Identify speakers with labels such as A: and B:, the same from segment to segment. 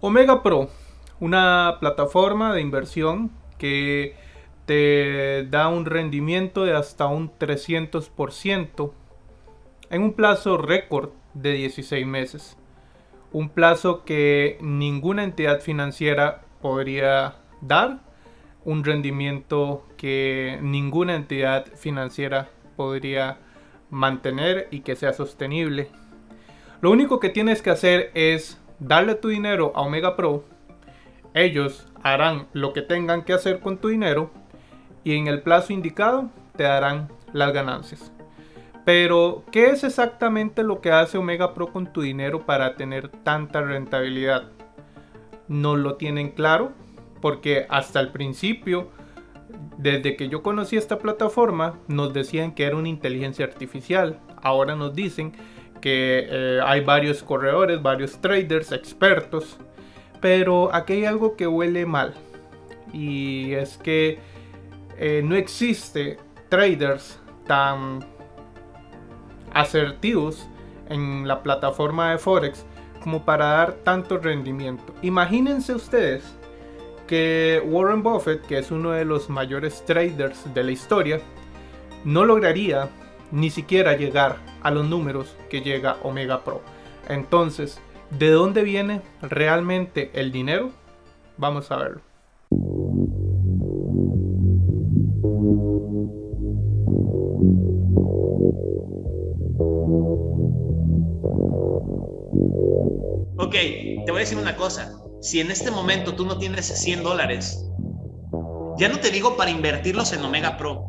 A: Omega Pro, una plataforma de inversión que te da un rendimiento de hasta un 300% en un plazo récord de 16 meses. Un plazo que ninguna entidad financiera podría dar. Un rendimiento que ninguna entidad financiera podría mantener y que sea sostenible. Lo único que tienes que hacer es darle tu dinero a Omega Pro. Ellos harán lo que tengan que hacer con tu dinero y en el plazo indicado te darán las ganancias. Pero, ¿qué es exactamente lo que hace Omega Pro con tu dinero para tener tanta rentabilidad? No lo tienen claro porque hasta el principio, desde que yo conocí esta plataforma, nos decían que era una inteligencia artificial. Ahora nos dicen que eh, hay varios corredores, varios traders, expertos. Pero aquí hay algo que huele mal. Y es que eh, no existe traders tan asertivos en la plataforma de Forex como para dar tanto rendimiento. Imagínense ustedes que Warren Buffett, que es uno de los mayores traders de la historia, no lograría ni siquiera llegar a los números que llega Omega Pro. Entonces, ¿de dónde viene realmente el dinero? Vamos a verlo.
B: Ok, te voy a decir una cosa. Si en este momento tú no tienes 100 dólares, ya no te digo para invertirlos en Omega Pro,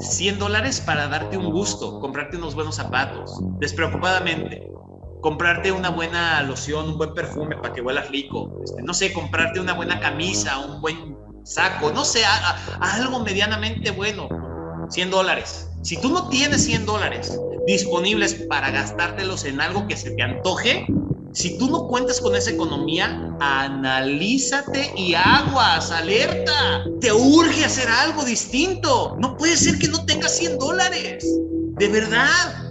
B: 100 dólares para darte un gusto, comprarte unos buenos zapatos, despreocupadamente, comprarte una buena loción, un buen perfume para que huelas rico, este, no sé, comprarte una buena camisa, un buen saco, no sé, algo medianamente bueno, 100 dólares. Si tú no tienes 100 dólares disponibles para gastártelos en algo que se te antoje, si tú no cuentas con esa economía, analízate y aguas, alerta. Te urge hacer algo distinto. No puede ser que no tengas 100 dólares. De verdad.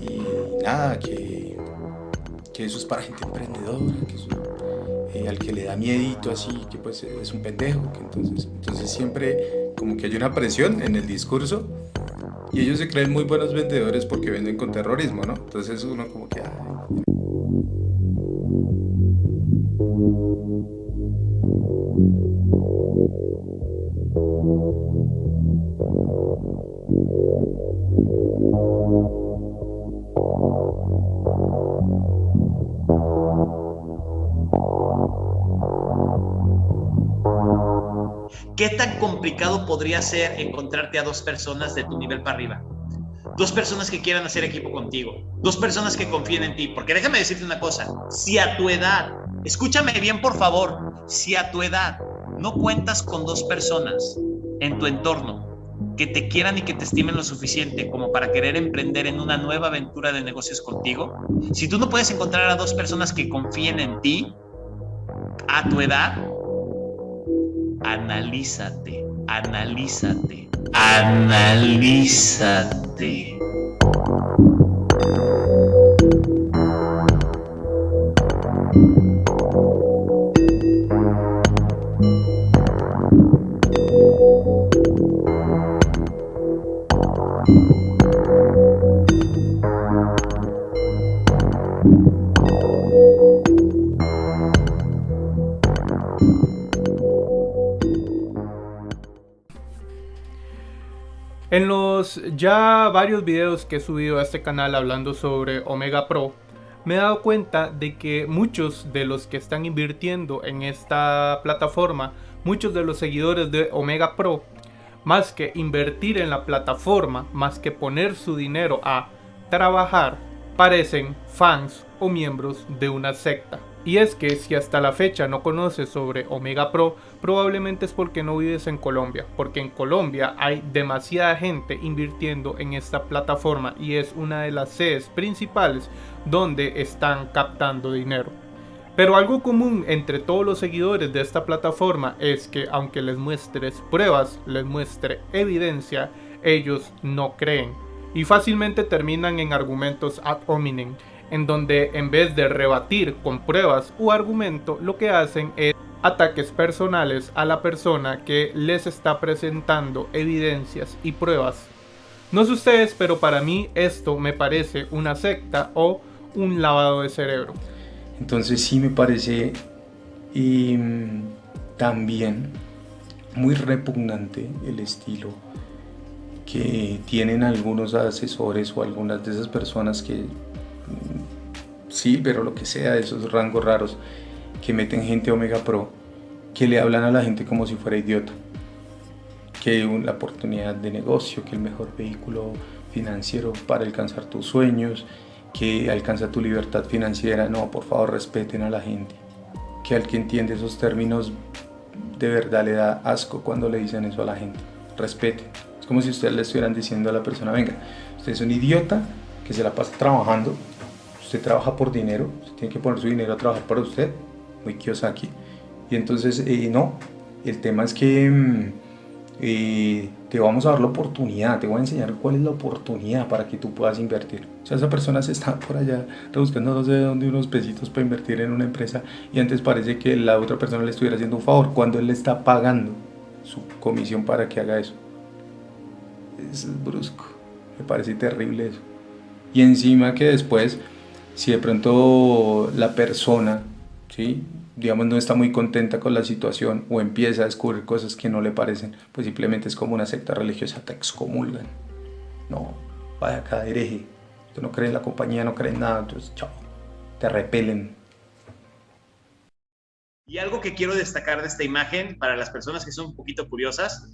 C: Y nada, que, que eso es para gente emprendedora, miedito así, que pues es un pendejo, que entonces, entonces siempre como que hay una presión en el discurso y ellos se creen muy buenos vendedores porque venden con terrorismo, ¿no? Entonces uno como que...
B: ¿Qué tan complicado podría ser encontrarte a dos personas de tu nivel para arriba? Dos personas que quieran hacer equipo contigo, dos personas que confíen en ti. Porque déjame decirte una cosa, si a tu edad, escúchame bien por favor, si a tu edad no cuentas con dos personas en tu entorno que te quieran y que te estimen lo suficiente como para querer emprender en una nueva aventura de negocios contigo, si tú no puedes encontrar a dos personas que confíen en ti a tu edad, analízate, analízate, analízate.
A: Ya varios videos que he subido a este canal hablando sobre Omega Pro, me he dado cuenta de que muchos de los que están invirtiendo en esta plataforma, muchos de los seguidores de Omega Pro, más que invertir en la plataforma, más que poner su dinero a trabajar, parecen fans o miembros de una secta. Y es que si hasta la fecha no conoces sobre Omega Pro, probablemente es porque no vives en Colombia, porque en Colombia hay demasiada gente invirtiendo en esta plataforma y es una de las sedes principales donde están captando dinero. Pero algo común entre todos los seguidores de esta plataforma es que aunque les muestres pruebas, les muestre evidencia, ellos no creen. Y fácilmente terminan en argumentos ad hominem, en donde en vez de rebatir con pruebas o argumento, lo que hacen es ataques personales a la persona que les está presentando evidencias y pruebas. No sé ustedes, pero para mí esto me parece una secta o un lavado de cerebro.
C: Entonces sí me parece y, mm, también muy repugnante el estilo que tienen algunos asesores o algunas de esas personas que sí, pero lo que sea, esos rangos raros que meten gente Omega Pro, que le hablan a la gente como si fuera idiota, que una oportunidad de negocio, que el mejor vehículo financiero para alcanzar tus sueños, que alcanza tu libertad financiera, no, por favor respeten a la gente. Que al que entiende esos términos de verdad le da asco cuando le dicen eso a la gente. Respeten. Es como si ustedes le estuvieran diciendo a la persona, venga, usted es un idiota que se la pasa trabajando, usted trabaja por dinero, tiene que poner su dinero a trabajar para usted, muy Kiyosaki. Y entonces, eh, no, el tema es que... Mm, eh, te vamos a dar la oportunidad, te voy a enseñar cuál es la oportunidad para que tú puedas invertir. O sea, esa persona se está por allá rebuscando no sé de dónde unos pesitos para invertir en una empresa y antes parece que la otra persona le estuviera haciendo un favor cuando él le está pagando su comisión para que haga eso. Es brusco, me parece terrible eso. Y encima que después, si de pronto la persona, ¿sí? digamos, no está muy contenta con la situación o empieza a descubrir cosas que no le parecen, pues simplemente es como una secta religiosa, te excomulgan. No, vaya acá, hereje. Tú no crees en la compañía, no crees en nada, entonces chao, te repelen.
B: Y algo que quiero destacar de esta imagen para las personas que son un poquito curiosas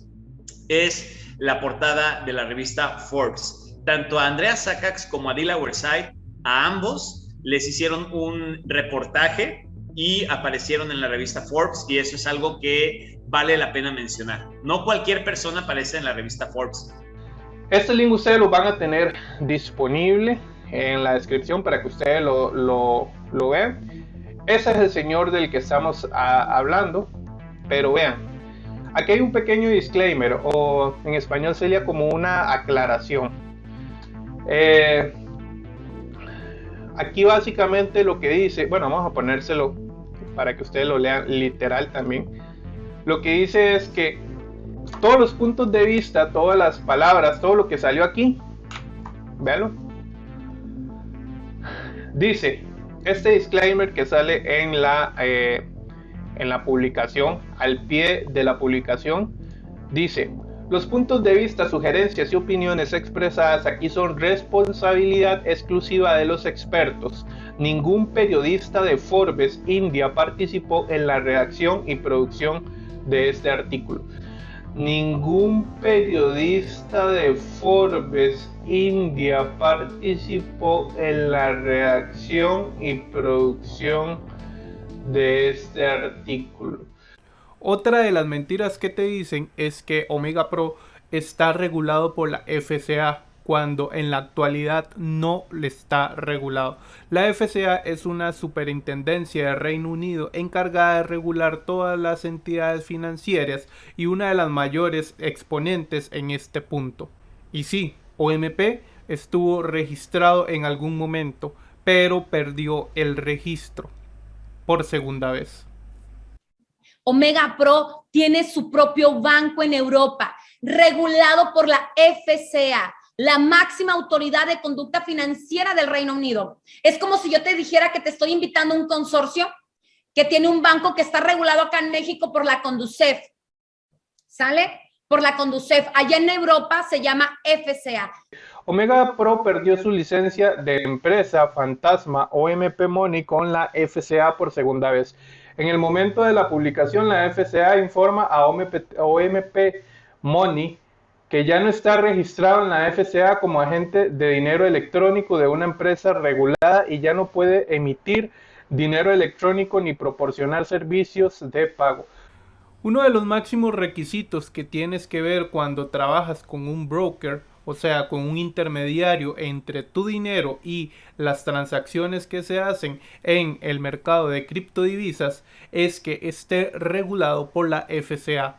B: es la portada de la revista Forbes. Tanto a Andrea Sakax como a Dila Werside, a ambos les hicieron un reportaje y aparecieron en la revista Forbes y eso es algo que vale la pena mencionar. No cualquier persona aparece en la revista Forbes.
A: Este link ustedes lo van a tener disponible en la descripción para que ustedes lo, lo, lo vean. Ese es el señor del que estamos hablando, pero vean, aquí hay un pequeño disclaimer o en español sería como una aclaración. Eh, aquí básicamente lo que dice, bueno, vamos a ponérselo para que ustedes lo lean literal también. Lo que dice es que todos los puntos de vista, todas las palabras, todo lo que salió aquí, véanlo. Dice, este disclaimer que sale en la, eh, en la publicación, al pie de la publicación, dice, los puntos de vista, sugerencias y opiniones expresadas aquí son responsabilidad exclusiva de los expertos. Ningún periodista de Forbes India participó en la redacción y producción de este artículo. Ningún periodista de Forbes India participó en la redacción y producción de este artículo. Otra de las mentiras que te dicen es que Omega Pro está regulado por la FCA cuando en la actualidad no le está regulado. La FCA es una superintendencia de Reino Unido encargada de regular todas las entidades financieras y una de las mayores exponentes en este punto. Y sí, OMP estuvo registrado en algún momento, pero perdió el registro por segunda vez.
D: Omega Pro tiene su propio banco en Europa, regulado por la FCA, la máxima autoridad de conducta financiera del Reino Unido. Es como si yo te dijera que te estoy invitando a un consorcio que tiene un banco que está regulado acá en México por la Conducef. ¿Sale? Por la Conducef. Allá en Europa se llama FCA.
A: Omega Pro perdió su licencia de empresa fantasma OMP Money con la FCA por segunda vez. En el momento de la publicación, la FCA informa a OMP, Money que ya no está registrado en la FCA como agente de dinero electrónico de una empresa regulada y ya no puede emitir dinero electrónico ni proporcionar servicios de pago. Uno de los máximos requisitos que tienes que ver cuando trabajas con un broker o sea, con un intermediario entre tu dinero y las transacciones que se hacen en el mercado de criptodivisas, es que esté regulado por la FCA.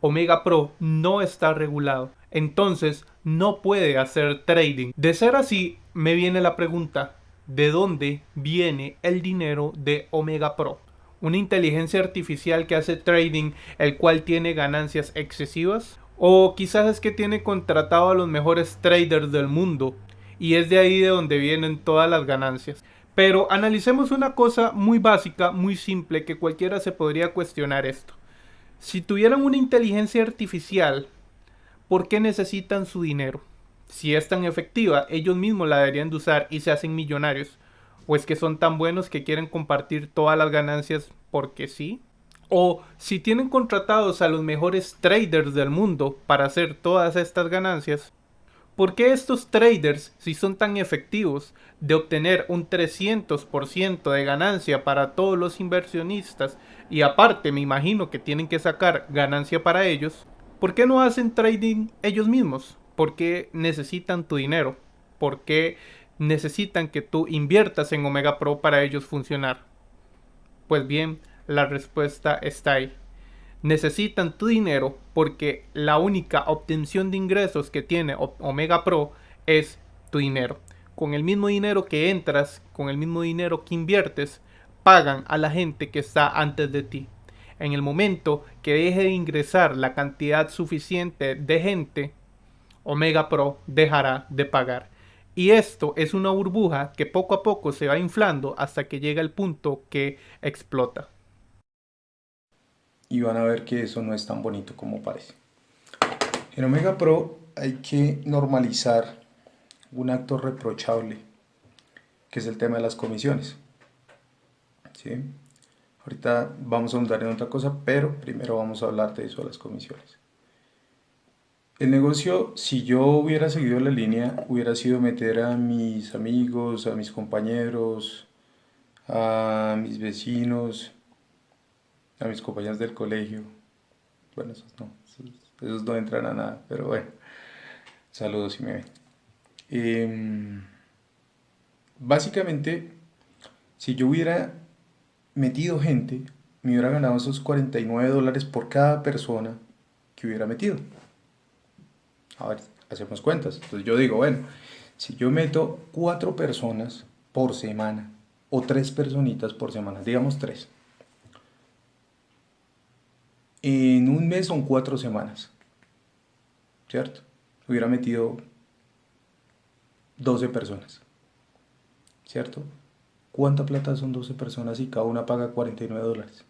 A: Omega Pro no está regulado, entonces no puede hacer trading. De ser así, me viene la pregunta, ¿de dónde viene el dinero de Omega Pro? una inteligencia artificial que hace trading, el cual tiene ganancias excesivas. O quizás es que tiene contratado a los mejores traders del mundo y es de ahí de donde vienen todas las ganancias. Pero analicemos una cosa muy básica, muy simple, que cualquiera se podría cuestionar esto. Si tuvieran una inteligencia artificial, ¿por qué necesitan su dinero? Si es tan efectiva, ellos mismos la deberían de usar y se hacen millonarios o es que son tan buenos que quieren compartir todas las ganancias porque sí. O si tienen contratados a los mejores traders del mundo para hacer todas estas ganancias, ¿por qué estos traders, si son tan efectivos de obtener un 300% de ganancia para todos los inversionistas y aparte me imagino que tienen que sacar ganancia para ellos, ¿por qué no hacen trading ellos mismos? ¿Por qué necesitan tu dinero? ¿Por qué necesitan que tú inviertas en Omega Pro para ellos funcionar? Pues bien, la respuesta está ahí. Necesitan tu dinero porque la única obtención de ingresos que tiene Omega Pro es tu dinero. Con el mismo dinero que entras, con el mismo dinero que inviertes, pagan a la gente que está antes de ti. En el momento que deje de ingresar la cantidad suficiente de gente, Omega Pro dejará de pagar. Y esto es una burbuja que poco a poco se va inflando hasta que llega el punto que explota.
C: Y van a ver que eso no es tan bonito como parece. En Omega Pro hay que normalizar un acto reprochable, que es el tema de las comisiones. ¿Sí? Ahorita vamos a ahondar en otra cosa, pero primero vamos a hablar de eso de las comisiones. El negocio, si yo hubiera seguido la línea, hubiera sido meter a mis amigos, a mis compañeros, a mis vecinos, a mis compañeros del colegio. Bueno, esos no, esos, no entran a nada, pero bueno, saludos si me ven. Em, básicamente, si yo hubiera metido gente, me hubiera ganado esos 49 dólares por cada persona que hubiera metido. A ver, hacemos cuentas. Entonces yo digo, bueno, si yo meto cuatro personas por semana o tres personitas por semana, digamos tres. En un mes son cuatro semanas, ¿cierto? Hubiera metido 12 personas, ¿cierto? ¿Cuánta plata son 12 personas y cada una paga 49 dólares?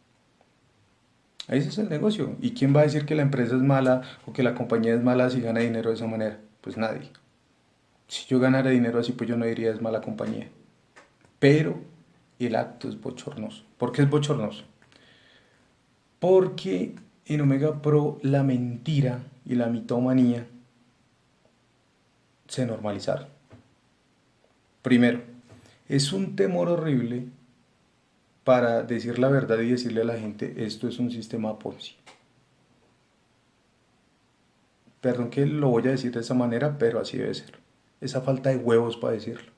C: Ese es el negocio. ¿Y quién va a decir que la empresa es mala o que la compañía es mala si gana dinero de esa manera? Pues nadie. Si yo ganara dinero así, pues yo no diría es mala compañía. Pero el acto es bochornoso. ¿Por qué es bochornoso? Porque en Omega Pro la mentira y la mitomanía se normalizaron. Primero, es un temor horrible para decir la verdad y decirle a la gente, esto es un sistema Ponzi. Perdón que lo voy a decir de esa manera, pero así debe ser. Esa falta de huevos para decirlo.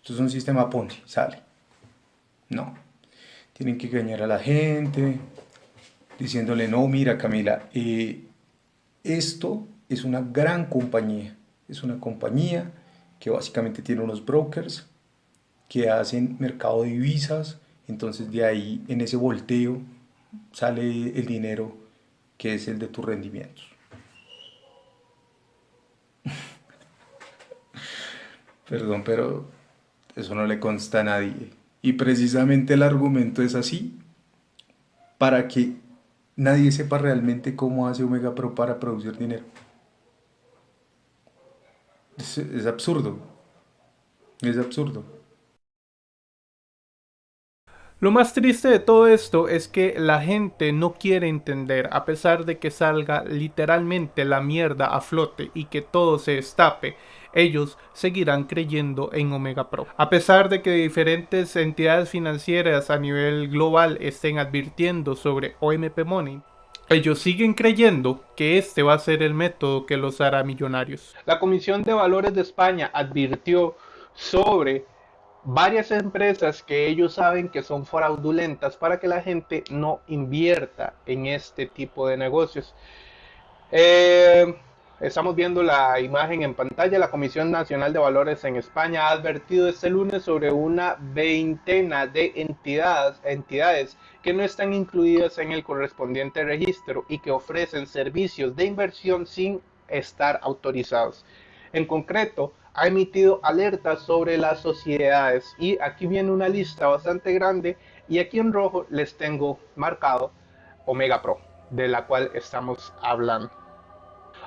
C: Esto es un sistema Ponzi, sale. No. Tienen que engañar a la gente, diciéndole, no, mira Camila, eh, esto es una gran compañía. Es una compañía que básicamente tiene unos brokers que hacen mercado de divisas, entonces de ahí en ese volteo sale el dinero que es el de tus rendimientos. Perdón, pero eso no le consta a nadie. Y precisamente el argumento es así, para que nadie sepa realmente cómo hace Omega Pro para producir dinero. Es, absurdo. Es absurdo.
A: Lo más triste de todo esto es que la gente no quiere entender, a pesar de que salga literalmente la mierda a flote y que todo se destape, ellos seguirán creyendo en Omega Pro. A pesar de que diferentes entidades financieras a nivel global estén advirtiendo sobre OMP Money,
E: Ellos siguen creyendo que este va a ser el método que los hará millonarios. La Comisión de Valores de España advirtió sobre varias empresas que ellos saben que son fraudulentas para que la gente no invierta en este tipo de negocios. Eh, Estamos viendo la imagen en pantalla. La Comisión Nacional de Valores en España ha advertido este lunes sobre una veintena de entidades, entidades que no están incluidas en el correspondiente registro y que ofrecen servicios de inversión sin estar autorizados. En concreto, ha emitido alertas sobre las sociedades y aquí viene una lista bastante grande y aquí en rojo les tengo marcado Omega Pro, de la cual estamos hablando.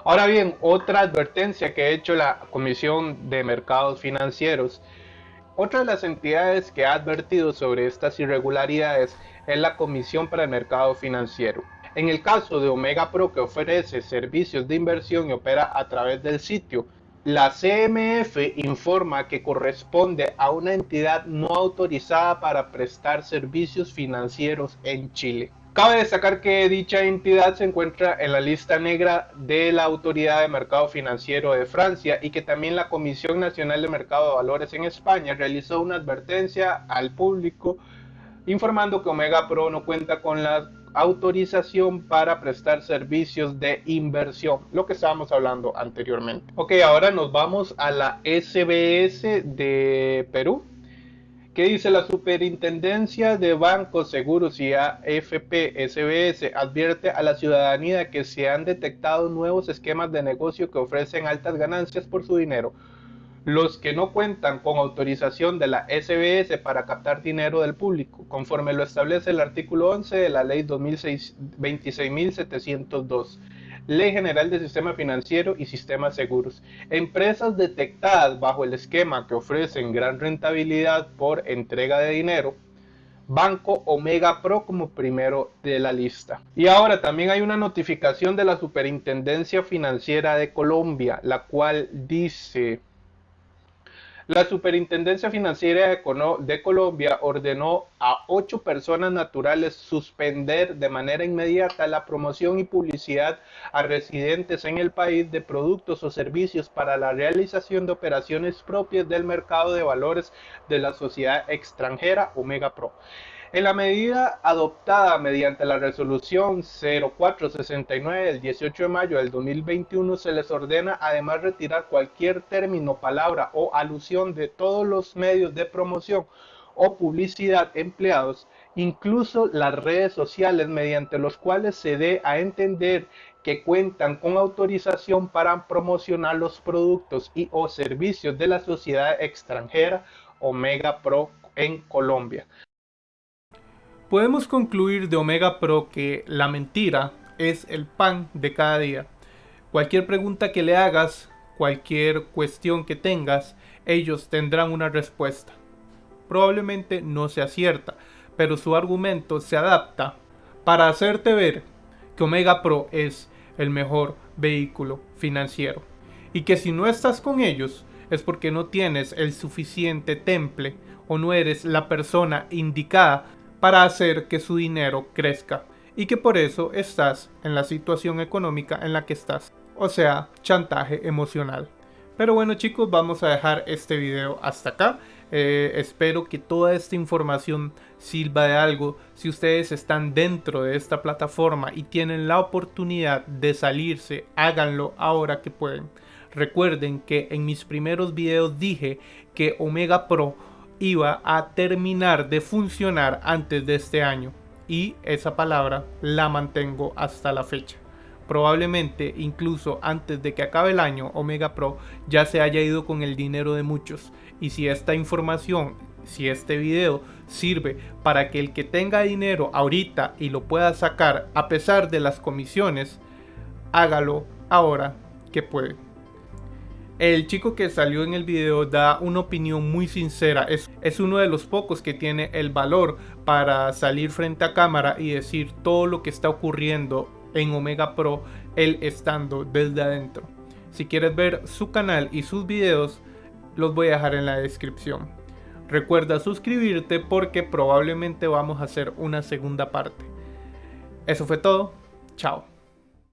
E: Ahora bien, otra advertencia que ha hecho la Comisión de Mercados Financieros, otra de las entidades que ha advertido sobre estas irregularidades es la Comisión para el Mercado Financiero. En el caso de Omega Pro que ofrece servicios de inversión y opera a través del sitio, la CMF informa que corresponde a una entidad no autorizada para prestar servicios financieros en Chile. Cabe destacar que dicha entidad se encuentra en la lista negra de la Autoridad de Mercado Financiero de Francia y que también la Comisión Nacional de Mercado de Valores en España realizó una advertencia al público informando que Omega Pro no cuenta con la autorización para prestar servicios de inversión, lo que estábamos hablando anteriormente. Ok, ahora nos vamos a la SBS de Perú ¿Qué dice la Superintendencia de Bancos, Seguros y AFP SBS? Advierte a la ciudadanía que se han detectado nuevos esquemas de negocio que ofrecen altas ganancias por su dinero. Los que no cuentan con autorización de la SBS para captar dinero del público, conforme lo establece el artículo 11 de la Ley 26.702. Ley General del Sistema Financiero y Sistemas Seguros. Empresas detectadas bajo el esquema que ofrecen gran rentabilidad por entrega de dinero. Banco Omega Pro como primero de la lista. Y ahora también hay una notificación de la Superintendencia Financiera de Colombia, la cual dice la Superintendencia Financiera de Colombia ordenó a ocho personas naturales suspender de manera inmediata la promoción y publicidad a residentes en el país de productos o servicios para la realización de operaciones propias del mercado de valores de la sociedad extranjera Omega Pro. En la medida adoptada mediante la resolución 0469 del 18 de mayo del 2021 se les ordena además retirar cualquier término, palabra o alusión de todos los medios de promoción o publicidad empleados, incluso las redes sociales mediante los cuales se dé a entender que cuentan con autorización para promocionar los productos y o servicios de la sociedad extranjera Omega Pro en Colombia. Podemos concluir de Omega Pro que la mentira es el pan de cada día. Cualquier pregunta que le hagas, cualquier cuestión que tengas, ellos tendrán una respuesta. Probablemente no sea cierta, pero su argumento se adapta para hacerte ver que Omega Pro es el mejor vehículo financiero. Y que si no estás con ellos es porque no tienes el suficiente temple o no eres la persona indicada para hacer que su dinero crezca y que por eso estás en la situación económica en la que estás, o sea, chantaje emocional. Pero bueno chicos, vamos a dejar este video hasta acá. Eh, espero que toda esta información sirva de algo. Si ustedes están dentro de esta plataforma y tienen la oportunidad de salirse, háganlo ahora que pueden. Recuerden que en mis primeros videos dije que Omega Pro iba a terminar de funcionar antes de este año y esa palabra la mantengo hasta la fecha. Probablemente incluso antes de que acabe el año Omega Pro ya se haya ido con el dinero de muchos y si esta información, si este video sirve para que el que tenga dinero ahorita y lo pueda sacar a pesar de las comisiones, hágalo ahora que puede. El chico que salió en el video da una opinión muy sincera. Es, uno de los pocos que tiene el valor para salir frente a cámara y decir todo lo que está ocurriendo en Omega Pro, él estando desde adentro. Si quieres ver su canal y sus videos, los voy a dejar en la descripción. Recuerda suscribirte porque probablemente vamos a hacer una segunda parte. Eso fue todo
A: Chao.